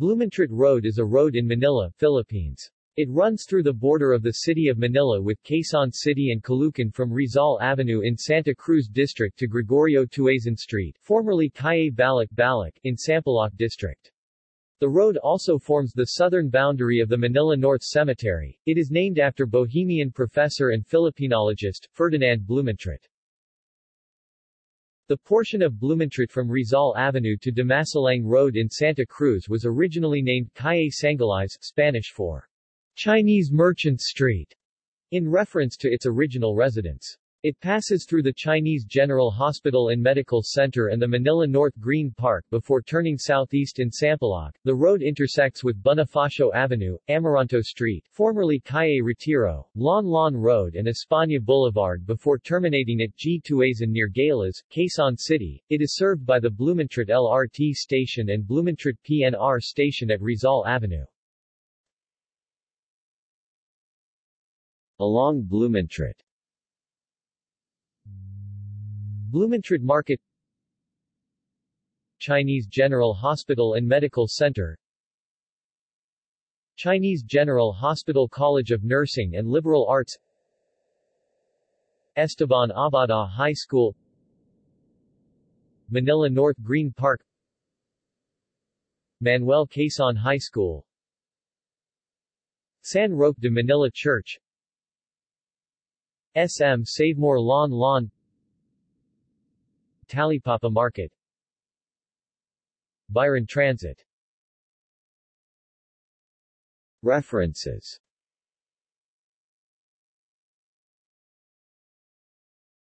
Blumentritt Road is a road in Manila, Philippines. It runs through the border of the city of Manila with Quezon City and Caloocan from Rizal Avenue in Santa Cruz District to Gregorio Tuazon Street formerly Calle Balik Balik in Sampaloc District. The road also forms the southern boundary of the Manila North Cemetery. It is named after Bohemian professor and Filipinologist, Ferdinand Blumentritt. The portion of Blumentritt from Rizal Avenue to Dimasalang Road in Santa Cruz was originally named Calle Sangleyes, Spanish for Chinese Merchant Street, in reference to its original residents. It passes through the Chinese General Hospital and Medical Center and the Manila North Green Park before turning southeast in Sampaloc. The road intersects with Bonifacio Avenue, Amoranto Street, formerly Calle Retiro, Laong Laan Road and España Boulevard before terminating at G. Tuazon near Galas, Quezon City. It is served by the Blumentritt LRT station and Blumentritt PNR station at Rizal Avenue. Along Blumentritt Blumentritt Market Chinese General Hospital and Medical Center Chinese General Hospital College of Nursing and Liberal Arts Esteban Abada High School Manila North Green Park Manuel Quezon High School San Roque de Manila Church SM Savemore Laong Laan Talipapa Market. Byron Transit. References